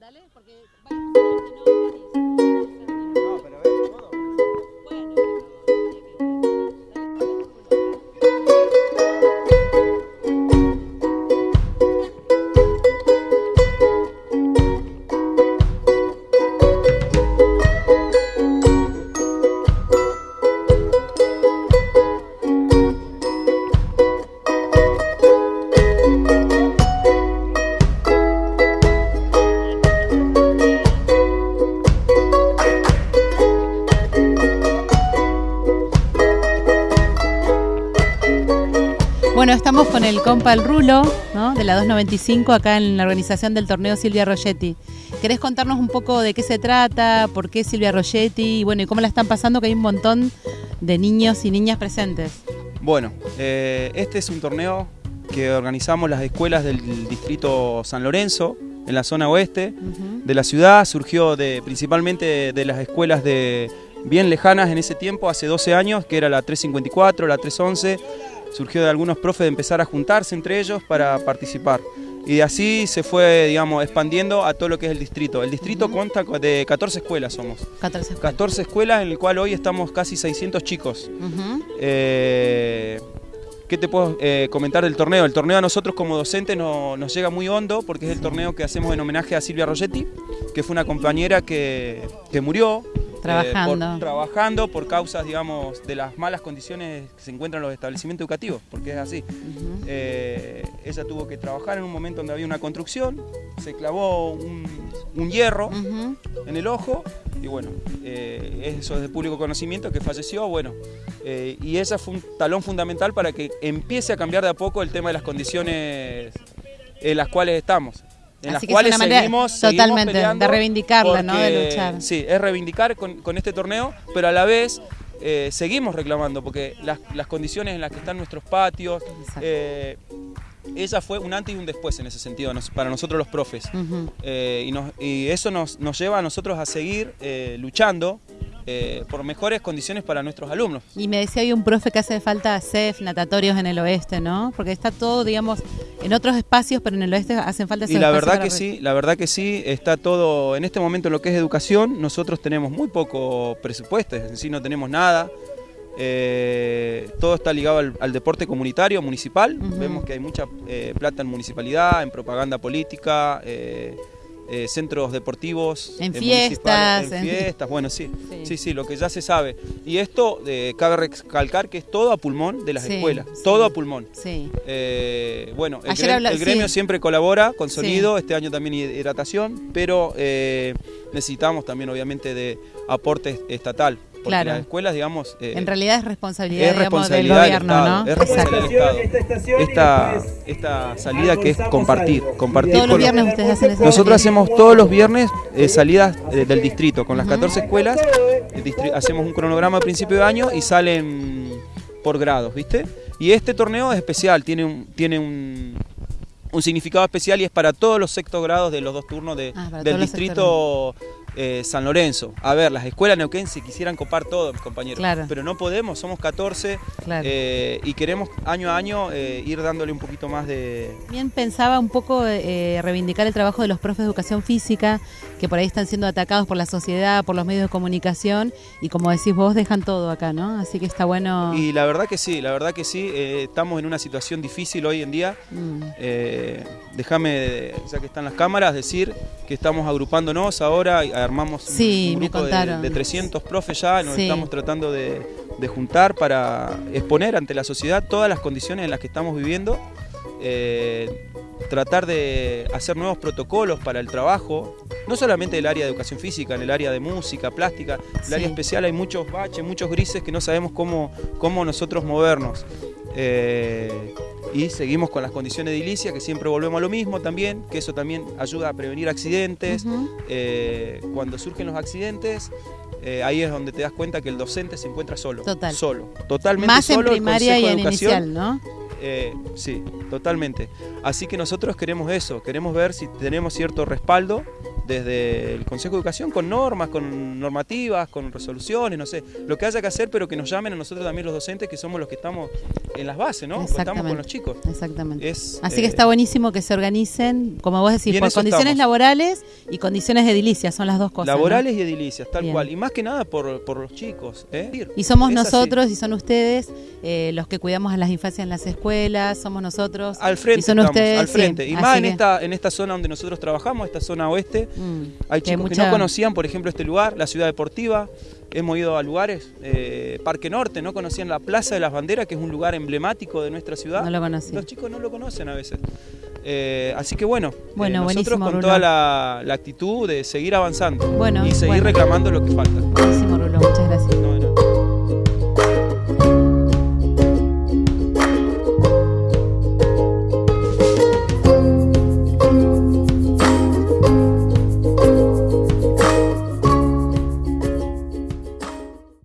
Dale, porque Bueno, estamos con el compa El Rulo, ¿no? de la 295, acá en la organización del torneo Silvia Rogetti. ¿Querés contarnos un poco de qué se trata, por qué Silvia Rogetti y bueno, y cómo la están pasando, que hay un montón de niños y niñas presentes? Bueno, eh, este es un torneo que organizamos las escuelas del distrito San Lorenzo, en la zona oeste de la ciudad. Surgió de, principalmente de las escuelas de bien lejanas en ese tiempo, hace 12 años, que era la 354, la 311. Surgió de algunos profes de empezar a juntarse entre ellos para participar. Y de así se fue, digamos, expandiendo a todo lo que es el distrito. El distrito consta de 14 escuelas somos. 14 14 escuelas en el cual hoy estamos casi 600 chicos. Eh, ¿Qué te puedo eh, comentar del torneo? El torneo a nosotros como docentes no- nos llega muy hondo porque es el torneo que hacemos en homenaje a Silvia Rogetti, que fue una compañera que, que murió. Eh, Trabajando. por, trabajando por causas, digamos, de las malas condiciones que se encuentran en los establecimientos educativos, porque es así. Eh, ella tuvo que trabajar en un momento donde había una construcción, se clavó un, un hierro en el ojo y bueno, eh, eso es de público conocimiento que falleció, bueno, y esa fue un talón fundamental para que empiece a cambiar de a poco el tema de las condiciones en las cuales estamos. En las Así cuales seguimos, seguimos totalmente peleando de reivindicarla, ¿no? De luchar. Sí, es reivindicar con, con este torneo, pero a la vez eh, seguimos reclamando, porque las, las condiciones en las que están nuestros patios, eh, ella fue un antes y un después en ese sentido, nos- para nosotros los profes. Eh, y, nos- y eso nos, nos lleva a nosotros a seguir eh, luchando eh, por mejores condiciones para nuestros alumnos. Y me decía hoy un profe que hace falta CEF, natatorios en el oeste, ¿no? Porque está todo, digamos, en otros espacios, pero en el oeste hacen falta esos Y la verdad que sí, la verdad que sí, está todo, en este momento en lo que es educación, nosotros tenemos muy poco presupuesto, es decir, no tenemos nada. Eh, todo está ligado al, al deporte comunitario, municipal. Vemos que hay mucha eh, plata en municipalidad, en propaganda política, eh, eh, centros deportivos. En eh, fiestas, En bueno, sí. Sí. Sí, sí, lo que ya se sabe. Y esto eh, cabe recalcar que es todo a pulmón de las Sí, escuelas, sí. todo a pulmón. Sí. Eh, bueno, el, Ayer grem- habla- el gremio siempre colabora con sonido, este año también hidratación, pero necesitamos también obviamente de aporte estatal, porque Claro. las escuelas, digamos, eh, En realidad es responsabilidad, es digamos, responsabilidad del del gobierno, Estado, ¿no? es responsabilidad Exacto. del Estado. Esta esta, salida que es compartir, compartir Todos los viernes ustedes hacen eso. nosotros hacemos todos los viernes eh, salidas eh, del distrito con las 14 escuelas. hacemos un cronograma a principio de año y salen por grados, ¿viste? Y este torneo es especial, tiene un, tiene un, un significado especial y es para todos los sextos grados de los dos turnos de- Ah, del distrito eh, San Lorenzo. A ver, las escuelas neuquense quisieran copar todo, mis compañeros. Claro. Pero no podemos, somos 14 Claro. eh, y queremos año a año eh, ir dándole un poquito más de, También pensaba un poco reivindicar el trabajo de los profes de educación física, que por ahí están siendo atacados por la sociedad, por los medios de comunicación, y como decís vos, dejan todo acá, ¿no? Así que está bueno. Y la verdad que sí, la verdad que sí, estamos en una situación difícil hoy en día. Mm, Déjame, ya que están las cámaras, decir que estamos agrupándonos ahora, armamos un- Sí, un me grupo de, contaron. de 300 profes ya, nos Sí. estamos tratando de, de juntar para exponer ante la sociedad todas las condiciones en las que estamos viviendo. eh, tratar de hacer nuevos protocolos para el trabajo, no solamente del área de educación física, en el área de música, plástica, el Sí. área especial hay muchos baches, muchos grises que no sabemos cómo, cómo nosotros movernos. Eh, y seguimos con las condiciones de edilicia, que siempre volvemos a lo mismo también, que eso también ayuda a prevenir accidentes. Eh, cuando surgen los accidentes, eh, ahí es donde te das cuenta que el docente se encuentra solo. Total. Solo. Totalmente Más en solo. el primaria y en inicial, ¿no? eh, sí, totalmente. Así que nosotros queremos eso, queremos ver si tenemos cierto respaldo desde el Consejo de Educación con normas, con normativas, con resoluciones, no sé, lo que haya que hacer, pero que nos llamen a nosotros también los docentes, que somos los que estamos en las bases, ¿no? Estamos con los chicos. Exactamente. Es, Así eh, que está buenísimo que se organicen, como vos decís, en por condiciones estamos. laborales y condiciones edilicias, son las dos cosas. ¿no? Laborales y edilicias, tal Bien. cual. Y más que nada por, por los chicos. ¿eh? Y somos Es así. nosotros y son ustedes eh, los que cuidamos a las infancias en las escuelas, somos nosotros. Al frente y son estamos, ustedes, al frente. sí. Y más en que, esta, en esta zona donde nosotros trabajamos, esta zona oeste, mm, hay que chicos que mucha- no conocían, por ejemplo, este lugar, la ciudad deportiva. Hemos ido a lugares, eh, Parque Norte, no conocían la Plaza de las Banderas, que es un lugar emblemático de nuestra ciudad. No lo conocía. Los chicos no lo conocen a veces. Eh, así que bueno, Bueno, eh, nosotros con Rulo. toda la, la actitud de seguir avanzando Bueno, y seguir bueno. reclamando lo que falta. Buenísimo, Rulo, muchas gracias. No,